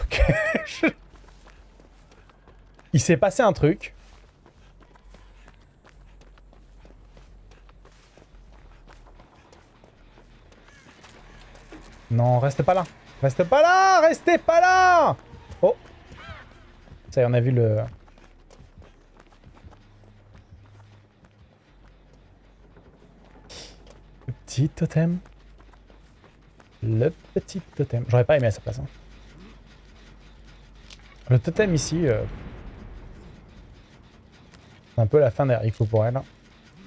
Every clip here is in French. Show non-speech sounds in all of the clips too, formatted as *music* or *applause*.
Ok. Il s'est passé un truc. Non, restez pas là. Restez pas là Restez pas là Oh Ça y est, on a vu le... Le petit totem. Le petit totem. J'aurais pas aimé à sa place. hein. Le totem ici... euh, C'est un peu la fin des pour elle. hein.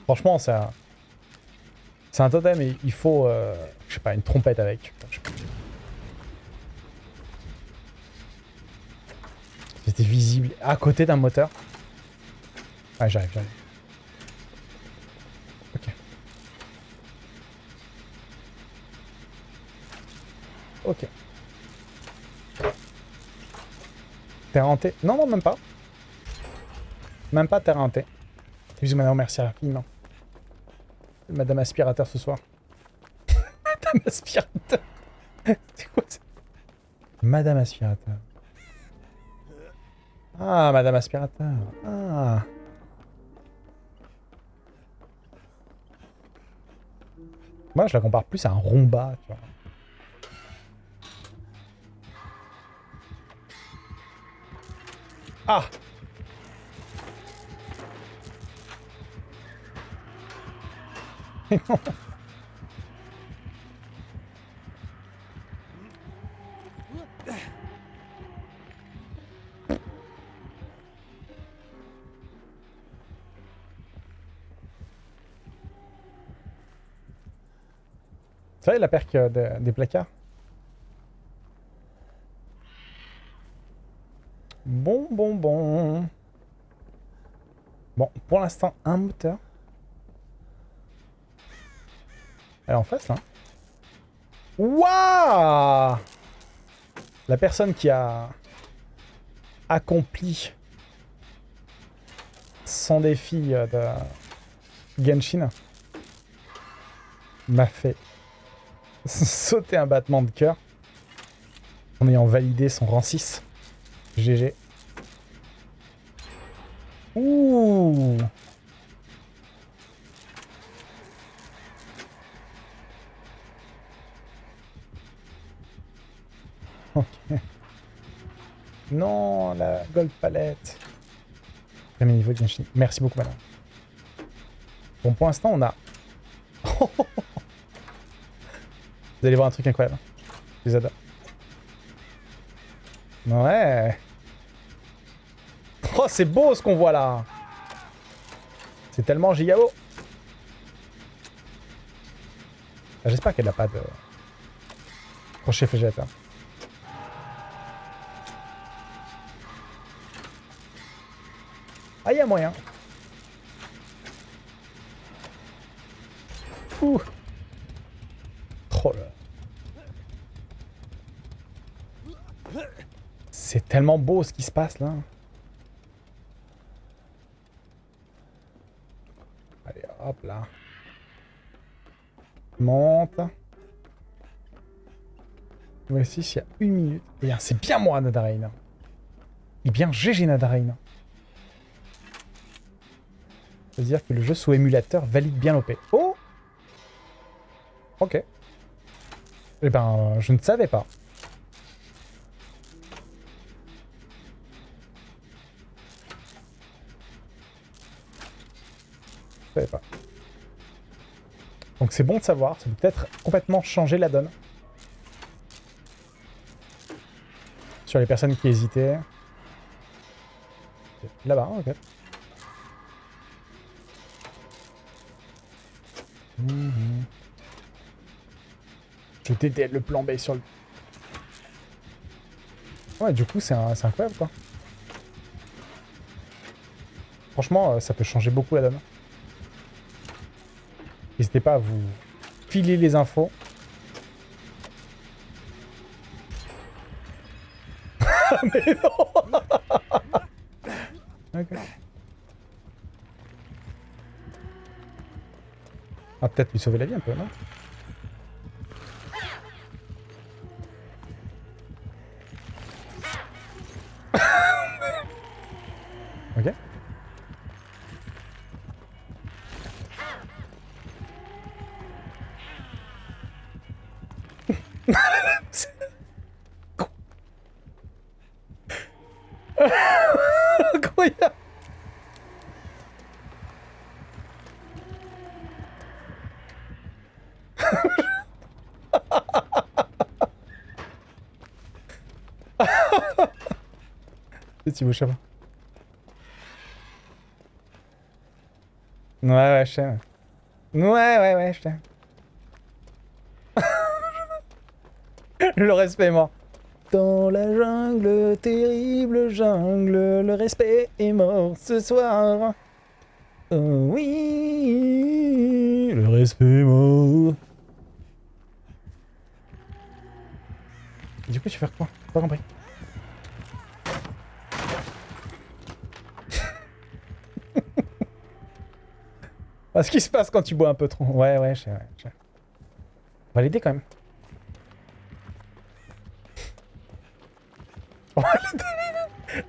Franchement, c'est un... C'est totem et il faut, euh, je sais pas, une trompette avec. C'était visible à côté d'un moteur. Ouais, j'arrive, j'arrive. Ok. Ok. Terre hantée. Non, non, même pas. Même pas terre hantée. Bisous, madame, merci infiniment. Madame aspirateur ce soir. *laughs* Madame aspirateur. C'est quoi ça? Madame aspirateur. Ah, Madame aspirateur. Ah. Moi, je la compare plus à un vois. Ah *laughs* Ça va, la perque euh, de- des placards? Bon, bon, bon. Bon, pour l'instant, un moteur. Elle est en face, là. Waouh La personne qui a accompli son défi euh, de Genshin m'a fait *laughs* sauter un battement de cœur en ayant validé son rang 6. GG. Ouh Ok. Non, la gold palette. Premier niveau de. Merci beaucoup, madame. Bon, pour l'instant, on a... *laughs* Vous allez voir un truc incroyable. Les adore. Ouais. Oh, c'est beau ce qu'on voit là. C'est tellement giga beau. Ah, J'espère qu'elle n'a pas de crochet fégette. hein. Ah, il y a moyen. Ouh. Oh là. C'est tellement beau ce qui se passe là. Allez, hop là. Monte. Voici il y a une minute. Et bien, c'est bien moi, Nadarain. Et bien, GG Nadarain. C'est-à-dire que le jeu sous émulateur valide bien l'OP. Oh Ok. Eh ben, je ne savais pas. Donc c'est bon de savoir, ça peut peut-être complètement changer la donne. Sur les personnes qui hésitaient. Là-bas, ok. Mhm. Je t'aide le plan B sur le... Ouais, du coup, c'est incroyable, quoi. Franchement, euh, ça peut changer beaucoup la donne. N'hésitez pas à vous filer les infos. *laughs* Mais non. *laughs* Ah, peut-être lui sauver la vie un peu, non? Thibaut Chabot. Ouais, ouais, je t'aime. Ouais, ouais, ouais, je t'aime. *laughs* le respect est mort. Dans la jungle, terrible jungle, le respect est mort ce soir. Oh oui, le respect est mort. Du coup, tu fais quoi? Pas compris. Ce qui se passe quand tu bois un peu trop. Ouais, ouais, je sais, ouais. On va l'aider quand même.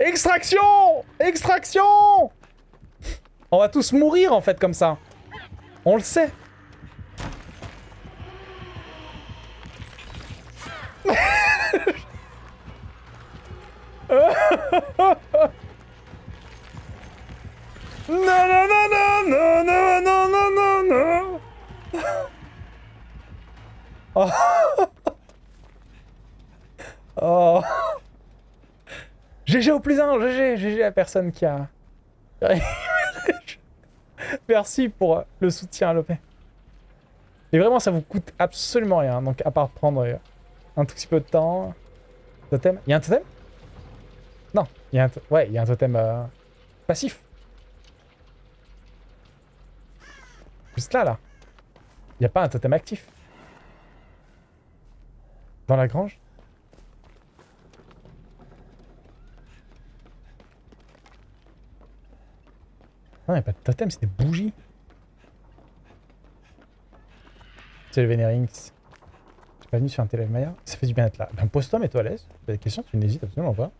Extraction Extraction On va tous mourir en fait comme ça. On le sait. Oh. *laughs* GG au plus 1, GG, GG à personne qui a... *laughs* Merci pour le soutien à l'OP. Et vraiment, ça vous coûte absolument rien. Donc, à part prendre un tout petit peu de temps. Totem. Il y a un totem? Non. Il y a un, ouais, il y a un totem euh, passif. Juste là, là. Il pas un totem actif. Dans la grange? Non, il a pas de totem, c'est des bougies. C'est le Vénérings. Suis pas venu sur un télé Maya. Ça fait du bien être là. Ben, pose-toi, mets-toi à l'aise. Tu as des questions, tu n'hésites absolument pas.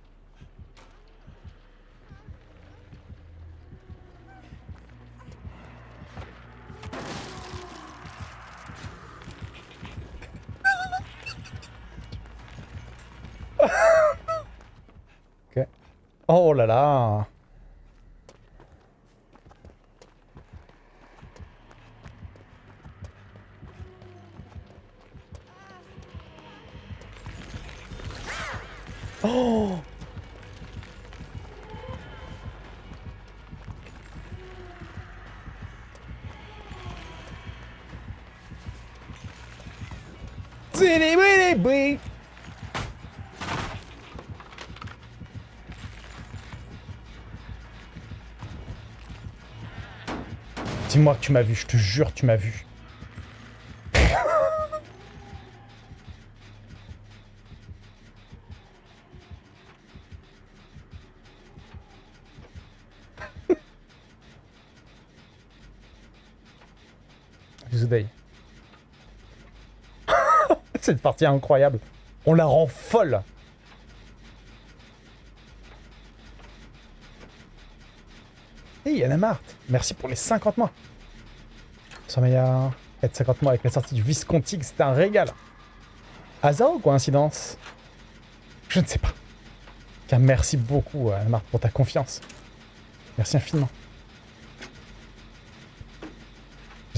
*laughs* ok. Oh là là Oh Dis-moi que tu m'as vu, je te jure tu m'as vu. *laughs* Cette partie incroyable. On la rend folle. Hey, Anna Marthe, merci pour les 50 mois. Sommeilla, être 50 mois avec la sortie du Visconti, c'était un régal. Hasard ou coïncidence? Je ne sais pas. Car merci beaucoup, Anna Marthe, pour ta confiance. Merci infiniment.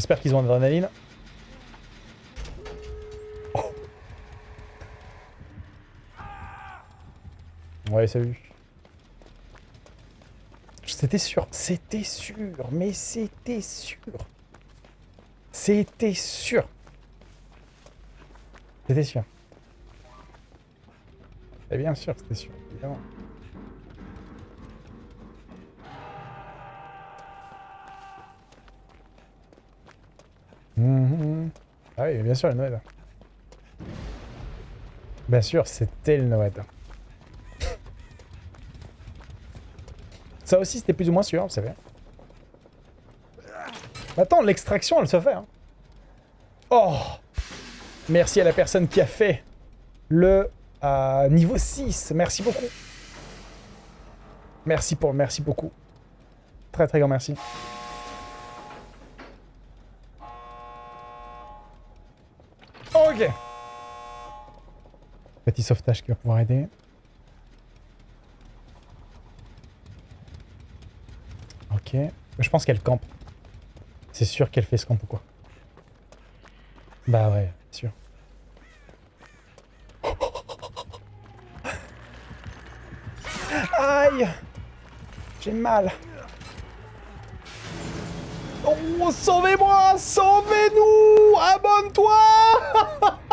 J'espère qu'ils ont l'adrénaline. Oh. Ouais, salut. C'était sûr, c'était sûr, mais c'était sûr. C'était sûr. C'était sûr. Et bien sûr, c'était sûr, évidemment. Mhm. Ah oui, bien sûr, le Noël. Bien sûr, c'était le Noël. Ça aussi, c'était plus ou moins sûr, vous savez. Attends, l'extraction, elle se fait. Hein. Oh Merci à la personne qui a fait le euh, niveau 6. Merci beaucoup. Merci pour merci beaucoup. Très très grand merci. Petit sauvetage qui va pouvoir aider. Ok. Je pense qu'elle campe. C'est sûr qu'elle fait ce camp ou quoi. Bah ouais, sûr. Aïe J'ai mal. Oh, sauvez-moi Sauvez-nous Abonne-toi *laughs*